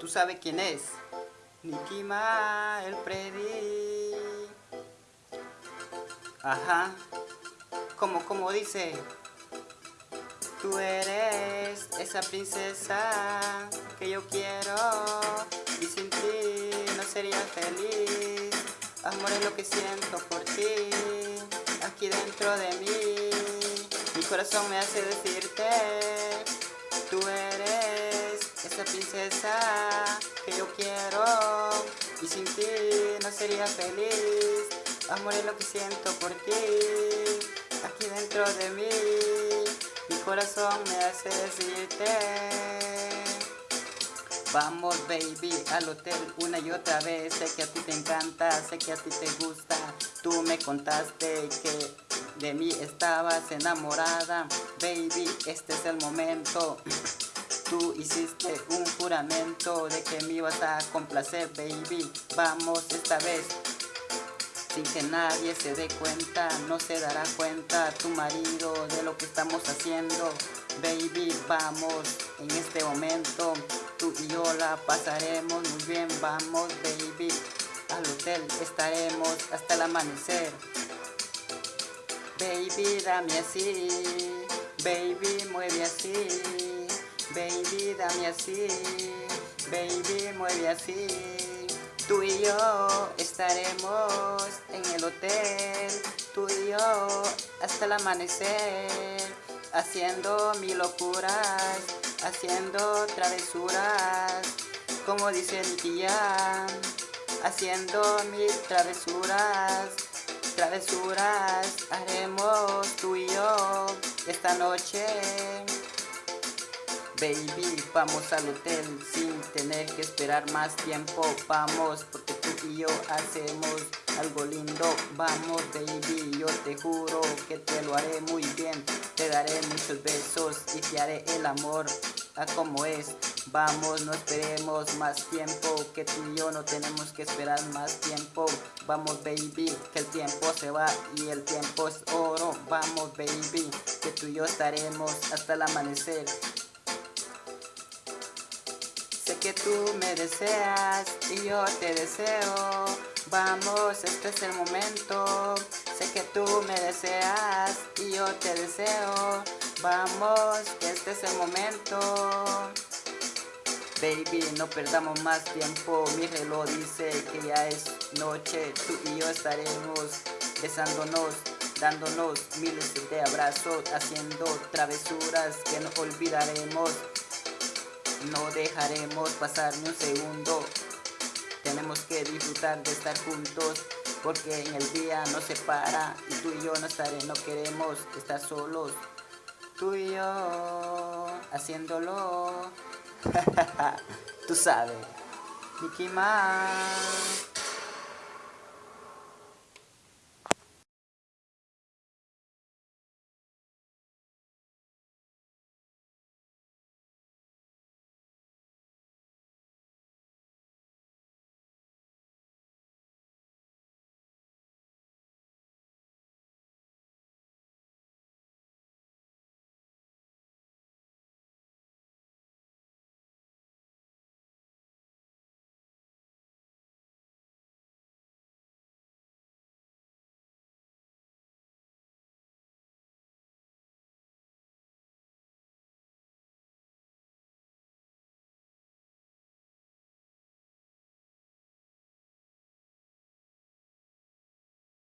¿Tú sabes quién es? Nicky Ma, el Freddy. Ajá. Como, como dice. Tú eres esa princesa que yo quiero y sin ti no sería feliz. Amor es lo que siento por ti, aquí dentro de mí. Mi corazón me hace decirte, tú eres esa princesa que yo quiero y sin ti no sería feliz. Amor es lo que siento por ti, aquí dentro de mí. Mi corazón me hace decirte. Vamos baby al hotel una y otra vez Sé que a ti te encanta, sé que a ti te gusta Tú me contaste que de mí estabas enamorada Baby, este es el momento Tú hiciste un juramento de que me ibas a complacer, baby. Vamos esta vez, sin que nadie se dé cuenta, no se dará cuenta tu marido de lo que estamos haciendo. Baby, vamos en este momento, tú y yo la pasaremos muy bien. Vamos, baby, al hotel estaremos hasta el amanecer. Baby, dame así, baby, mueve así. Baby, dame así, baby, mueve así. Tú y yo estaremos en el hotel, tú y yo hasta el amanecer, haciendo mil locuras, haciendo travesuras, como dice el día, haciendo mil travesuras, travesuras. Haremos tú y yo esta noche. Baby, vamos al hotel sin tener que esperar más tiempo. Vamos, porque tú y yo hacemos algo lindo. Vamos baby, yo te juro que te lo haré muy bien. Te daré muchos besos y te haré el amor a como es. Vamos, no esperemos más tiempo Que tú y yo no tenemos que esperar más tiempo. Vamos baby, que el tiempo se va y el tiempo es oro. Vamos baby, que tú y yo estaremos hasta el amanecer que tú me deseas y yo te deseo. Vamos, este es el momento. Sé que tú me deseas y yo te deseo. Vamos, este es el momento. Baby, no perdamos más tiempo. Mi reloj dice que ya es noche. Tú y yo estaremos besándonos dándonos miles de abrazos, haciendo travesuras que no olvidaremos. No dejaremos pasar ni un segundo. Tenemos que disfrutar de estar juntos porque en el día no se para y tú y yo no estaré, no queremos estar solos. Tú y yo haciéndolo. tú sabes. Mickey Mouse.